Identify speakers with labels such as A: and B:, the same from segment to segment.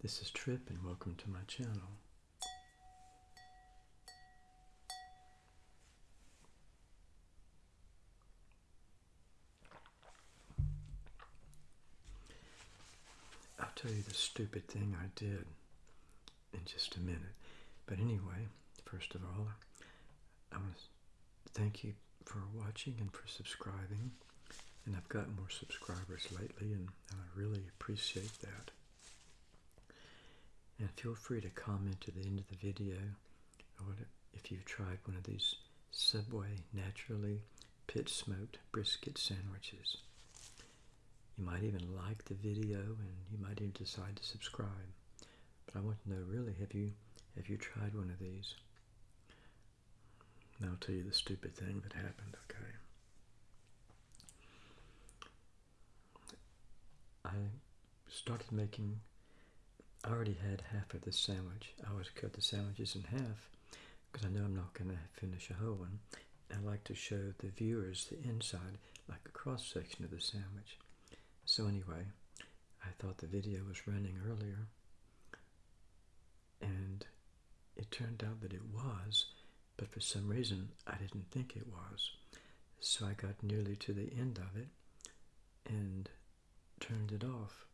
A: This is Trip and welcome to my channel. I'll tell you the stupid thing I did in just a minute. But anyway, first of all, I want to thank you for watching and for subscribing. And I've got more subscribers lately, and, and I really appreciate that. And feel free to comment at the end of the video or if you've tried one of these Subway naturally pit smoked brisket sandwiches. You might even like the video and you might even decide to subscribe. But I want to know really have you have you tried one of these? And I'll tell you the stupid thing that happened, okay? I started making I already had half of the sandwich. I always cut the sandwiches in half because I know I'm not going to finish a whole one. I like to show the viewers the inside, like a cross section of the sandwich. So anyway, I thought the video was running earlier, and it turned out that it was, but for some reason I didn't think it was. So I got nearly to the end of it and turned it off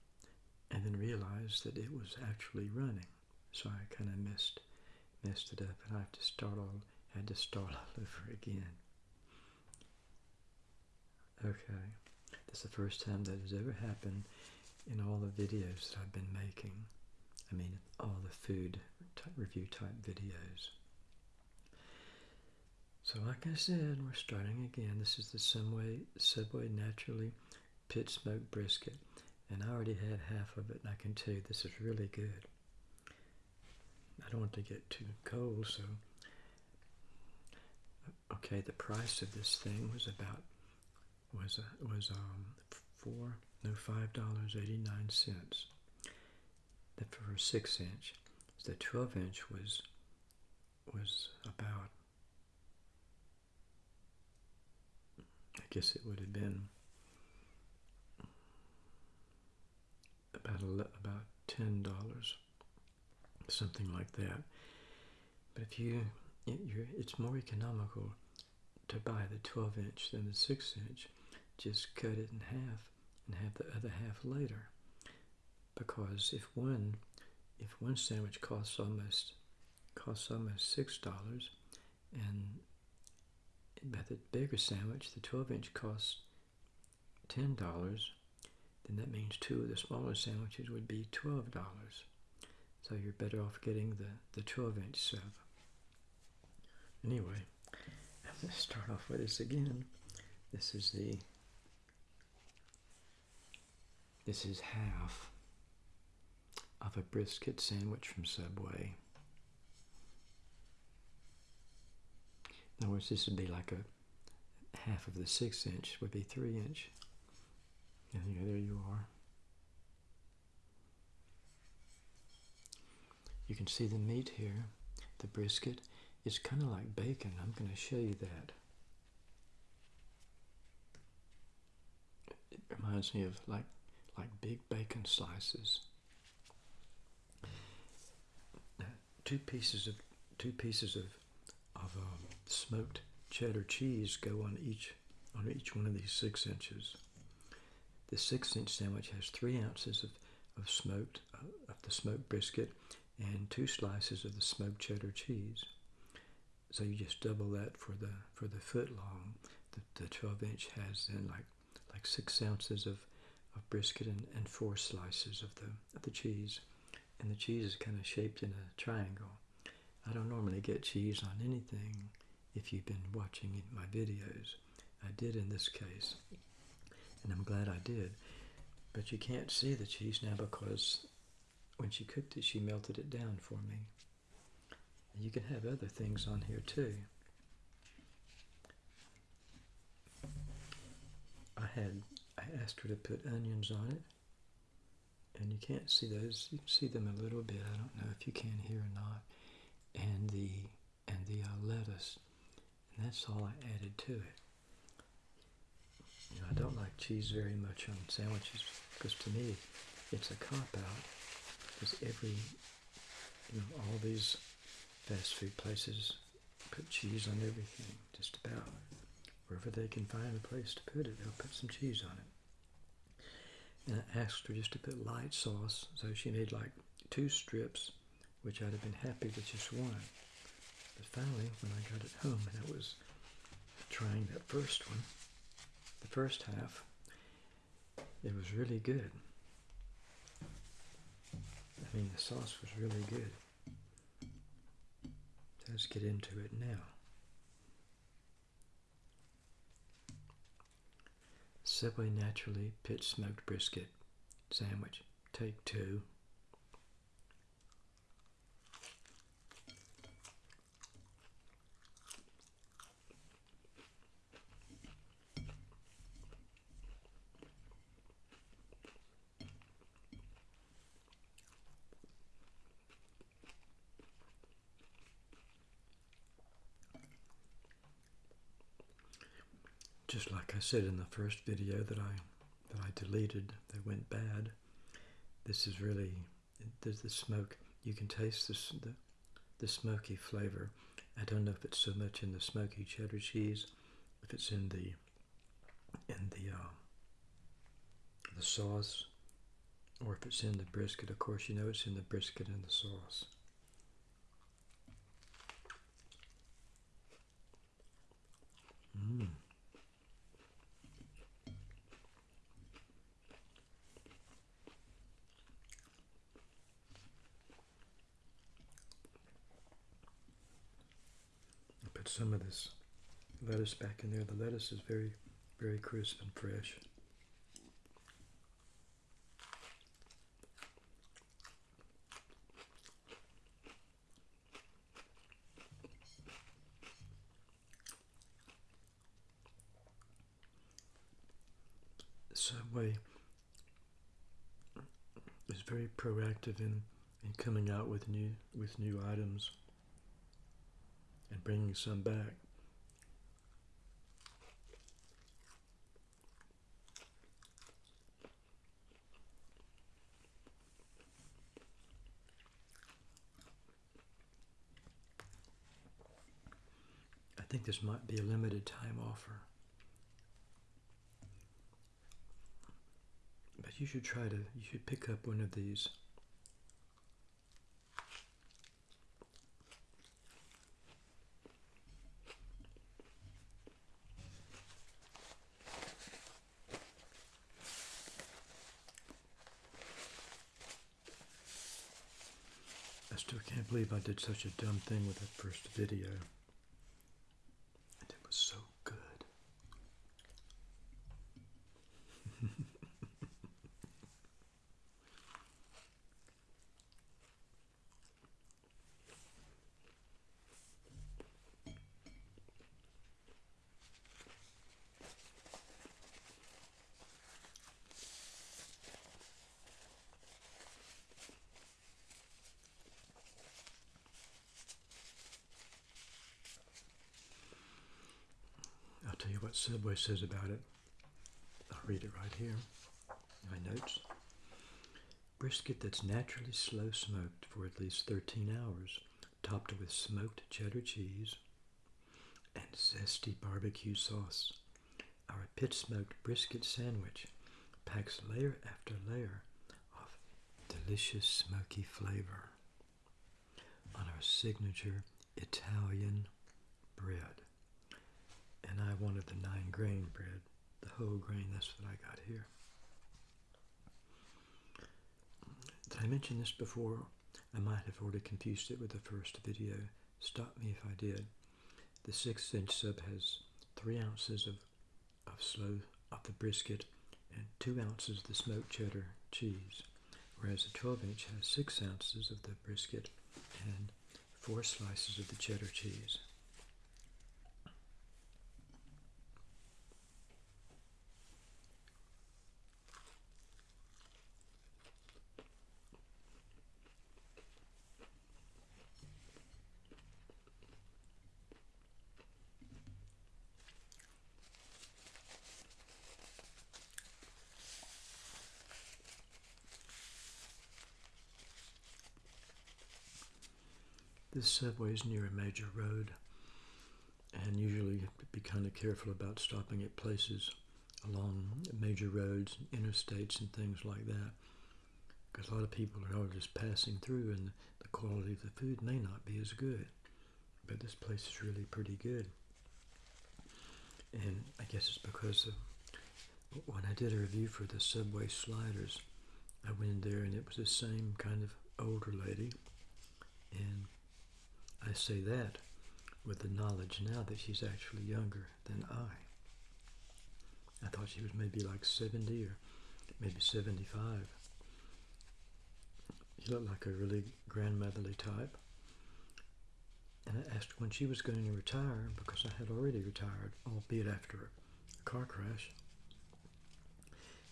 A: then realized that it was actually running. So I kind of messed messed it up, and I have to start all had to start all over again. Okay, that's the first time that has ever happened in all the videos that I've been making. I mean, all the food type, review type videos. So like I said, we're starting again. This is the Subway, Subway Naturally Pit Smoked Brisket and I already had half of it and I can tell you this is really good. I don't want to get too cold so okay the price of this thing was about was uh, was um four no five dollars eighty nine cents that for a six inch the 12 inch was was about I guess it would have been about about ten dollars, something like that. But if you, it's more economical to buy the 12 inch than the 6 inch. Just cut it in half and have the other half later. Because if one, if one sandwich costs almost costs almost six dollars, and but the bigger sandwich, the 12 inch costs ten dollars then that means two of the smaller sandwiches would be $12. So you're better off getting the, the 12 inch sub. Anyway, let's start off with this again. This is the, this is half of a brisket sandwich from Subway. In other words, this would be like a half of the six inch would be three inch. Yeah, there you are. You can see the meat here, the brisket. It's kind of like bacon. I'm going to show you that. It reminds me of like like big bacon slices. two pieces of two pieces of of um, smoked cheddar cheese go on each on each one of these six inches. The six inch sandwich has three ounces of, of smoked, uh, of the smoked brisket and two slices of the smoked cheddar cheese. So you just double that for the for the foot long. The, the 12 inch has then like like six ounces of, of brisket and, and four slices of the of the cheese. And the cheese is kind of shaped in a triangle. I don't normally get cheese on anything if you've been watching my videos. I did in this case and I'm glad I did. But you can't see the cheese now because when she cooked it, she melted it down for me. And you can have other things on here too. I had I asked her to put onions on it, and you can't see those. You can see them a little bit. I don't know if you can here or not. And the and the uh, lettuce, and that's all I added to it. I don't like cheese very much on sandwiches because to me it's a cop out. Because every, you know, all these fast food places put cheese on everything, just about. Wherever they can find a place to put it, they'll put some cheese on it. And I asked her just to put light sauce, so she made like two strips, which I'd have been happy with just one. But finally, when I got it home and I was trying that first one, the first half, it was really good. I mean, the sauce was really good. Let's get into it now. Subway Naturally Pit Smoked Brisket Sandwich. Take two. Just like I said in the first video that I that I deleted that went bad, this is really there's the smoke. You can taste this, the the smoky flavor. I don't know if it's so much in the smoky cheddar cheese, if it's in the in the uh, the sauce, or if it's in the brisket. Of course, you know it's in the brisket and the sauce. Put some of this lettuce back in there. The lettuce is very, very crisp and fresh. Subway is very proactive in, in coming out with new with new items and bringing some back. I think this might be a limited time offer. But you should try to, you should pick up one of these. I still can't believe I did such a dumb thing with that first video. And it was so good. I'll tell you what Subway says about it. I'll read it right here. My notes. Brisket that's naturally slow smoked for at least 13 hours, topped with smoked cheddar cheese and zesty barbecue sauce. Our pit smoked brisket sandwich packs layer after layer of delicious smoky flavor on our signature Italian bread. And I wanted the nine grain bread, the whole grain, that's what I got here. Did I mention this before? I might have already confused it with the first video. Stop me if I did. The six inch sub has three ounces of, of slow of the brisket and two ounces of the smoked cheddar cheese, whereas the 12 inch has six ounces of the brisket and four slices of the cheddar cheese. This subway is near a major road, and usually you have to be kind of careful about stopping at places along major roads, interstates, and things like that. Because a lot of people are just passing through, and the quality of the food may not be as good. But this place is really pretty good. And I guess it's because of when I did a review for the Subway sliders, I went in there and it was the same kind of older lady. And I say that with the knowledge now that she's actually younger than I. I thought she was maybe like 70 or maybe 75. She looked like a really grandmotherly type. And I asked when she was going to retire because I had already retired, albeit after a car crash.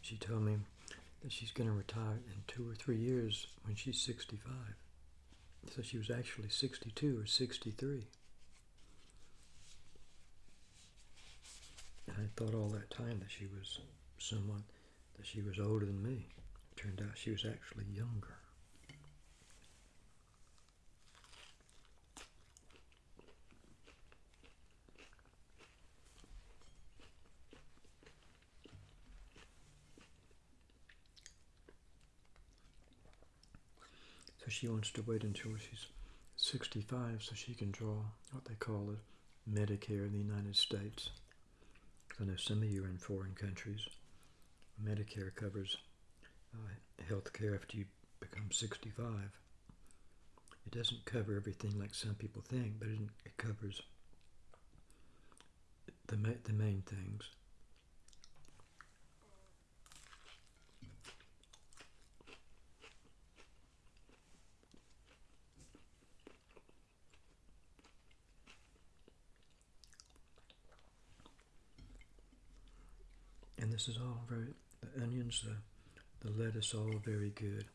A: She told me that she's going to retire in two or three years when she's 65. So she was actually 62 or 63. I thought all that time that she was someone, that she was older than me. It turned out she was actually younger. So she wants to wait until she's 65 so she can draw what they call a Medicare in the United States. I know some of you are in foreign countries. Medicare covers uh, health care after you become 65. It doesn't cover everything like some people think, but it, it covers the, ma the main things. And this is all very, the onions, the, the lettuce, all very good.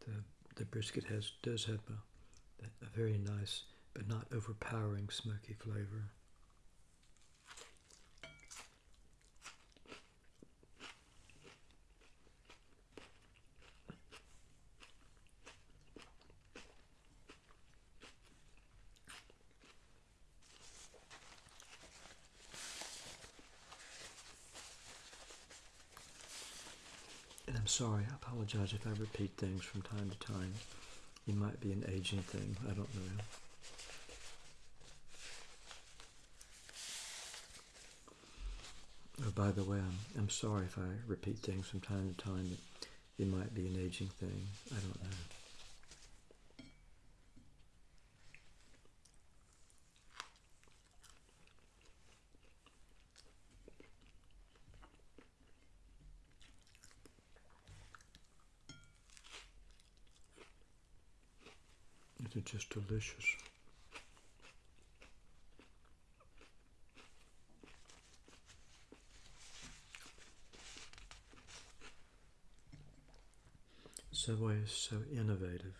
A: The, the brisket has does have a, a very nice but not overpowering smoky flavor. Sorry, I apologize if I repeat things from time to time. It might be an aging thing, I don't know. Oh, by the way, I'm, I'm sorry if I repeat things from time to time. It, it might be an aging thing, I don't know. They're just delicious. Subway is so innovative.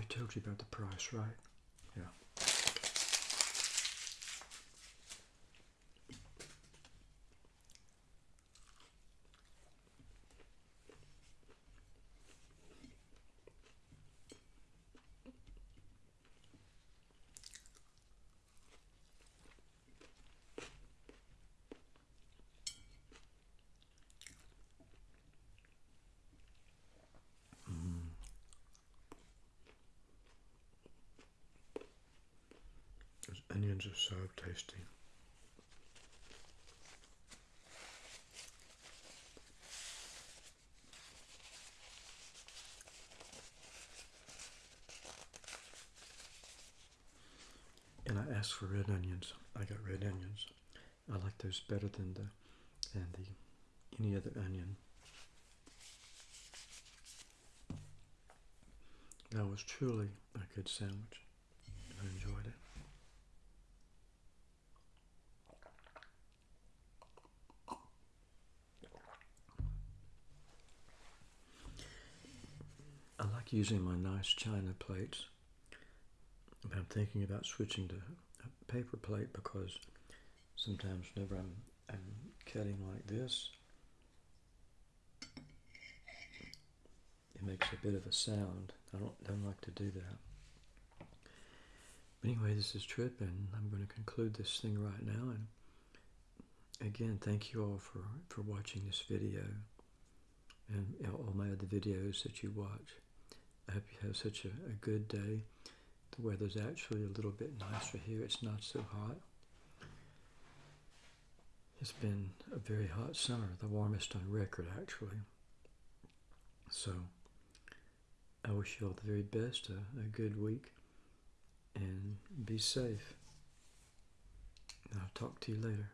A: Already told you about the price, right? Yeah. Those onions are so tasty. And I asked for red onions. I got red onions. I like those better than the than the any other onion. That was truly a good sandwich. I enjoyed it. I like using my nice china plates. But I'm thinking about switching to a paper plate because sometimes whenever I'm, I'm cutting like this, it makes a bit of a sound. I don't, don't like to do that. But anyway, this is Trip, and I'm going to conclude this thing right now. And again, thank you all for, for watching this video and all my other videos that you watch. Have such a, a good day. The weather's actually a little bit nicer here. It's not so hot. It's been a very hot summer, the warmest on record, actually. So, I wish you all the very best, a, a good week, and be safe. I'll talk to you later.